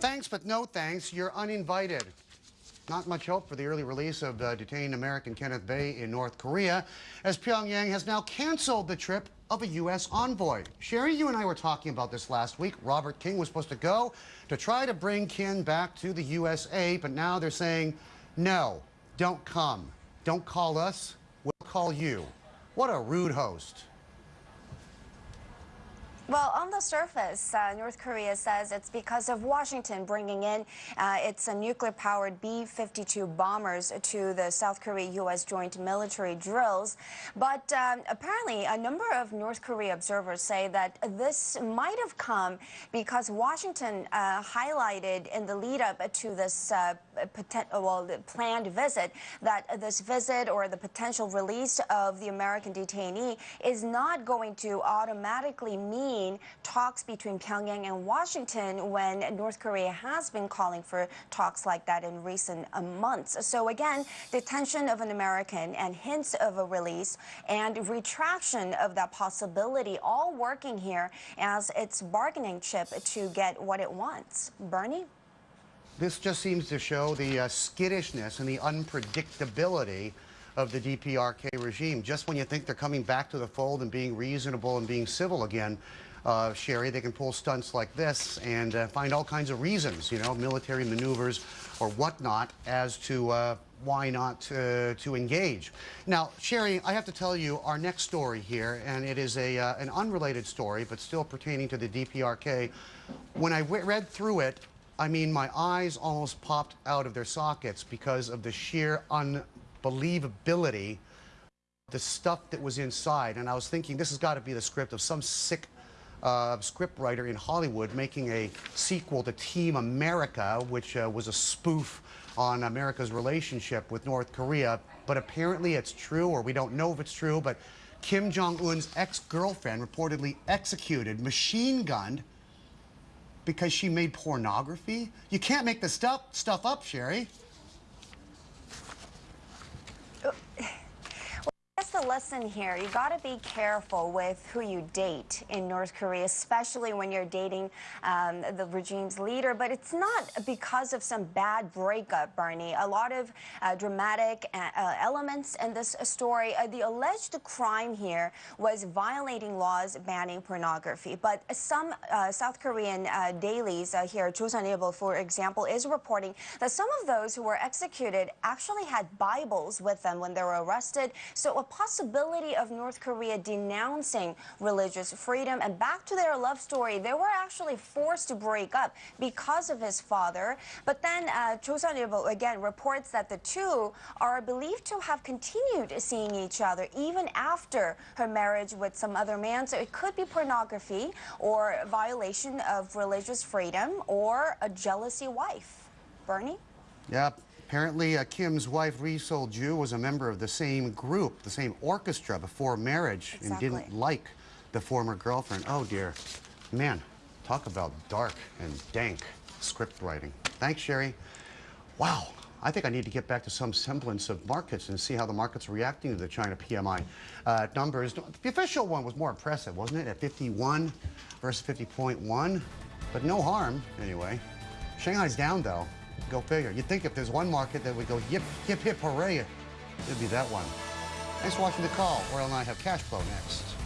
Thanks, but no thanks. You're uninvited. Not much hope for the early release of uh, detained American Kenneth Bae in North Korea, as Pyongyang has now canceled the trip of a U.S. envoy. Sherry, you and I were talking about this last week. Robert King was supposed to go to try to bring Kim back to the USA, but now they're saying, no, don't come. Don't call us, we'll call you. What a rude host. Well, on the surface, uh, North Korea says it's because of Washington bringing in uh, its uh, nuclear-powered B-52 bombers to the South Korea-U.S. joint military drills. But um, apparently, a number of North Korea observers say that this might have come because Washington uh, highlighted in the lead-up to this uh, well, planned visit that this visit or the potential release of the American detainee is not going to automatically mean talks between Pyongyang and Washington when North Korea has been calling for talks like that in recent uh, months. So again, detention of an American and hints of a release and retraction of that possibility all working here as its bargaining chip to get what it wants. Bernie? This just seems to show the uh, skittishness and the unpredictability of the DPRK regime. Just when you think they're coming back to the fold and being reasonable and being civil again, uh, Sherry, they can pull stunts like this and uh, find all kinds of reasons, you know, military maneuvers or whatnot as to uh, why not uh, to engage. Now, Sherry, I have to tell you our next story here, and it is a, uh, an unrelated story, but still pertaining to the DPRK. When I read through it, I mean, my eyes almost popped out of their sockets because of the sheer unbelievability the stuff that was inside. And I was thinking, this has got to be the script of some sick uh, scriptwriter in Hollywood making a sequel to Team America, which uh, was a spoof on America's relationship with North Korea. But apparently it's true, or we don't know if it's true, but Kim Jong-un's ex-girlfriend reportedly executed, machine-gunned, because she made pornography? You can't make this stuff, stuff up, Sherry. the lesson here. You got to be careful with who you date in North Korea, especially when you're dating um, the regime's leader. But it's not because of some bad breakup, Bernie. A lot of uh, dramatic uh, uh elements in this story. Uh, the alleged crime here was violating laws banning pornography. But some uh, South Korean uh, dailies here, Joseon-Ilbo, for example, is reporting that some of those who were executed actually had Bibles with them when they were arrested. So a possibility of North Korea denouncing religious freedom. And back to their love story, they were actually forced to break up because of his father. But then uh, Joseon-Ilbo again reports that the two are believed to have continued seeing each other even after her marriage with some other man. So it could be pornography or violation of religious freedom or a jealousy wife. Bernie? Yep. Apparently, uh, Kim's wife, Ri Sol-ju, was a member of the same group, the same orchestra before marriage, exactly. and didn't like the former girlfriend. Oh, dear. Man, talk about dark and dank script writing. Thanks, Sherry. Wow. I think I need to get back to some semblance of markets and see how the market's reacting to the China PMI uh, numbers. The official one was more impressive, wasn't it, at 51 versus 50.1? But no harm, anyway. Shanghai's down, though. Go figure. You'd think if there's one market that would go yip, hip, hip, hooray, it'd be that one. Thanks for watching The Call. Oriel and I have cash flow next.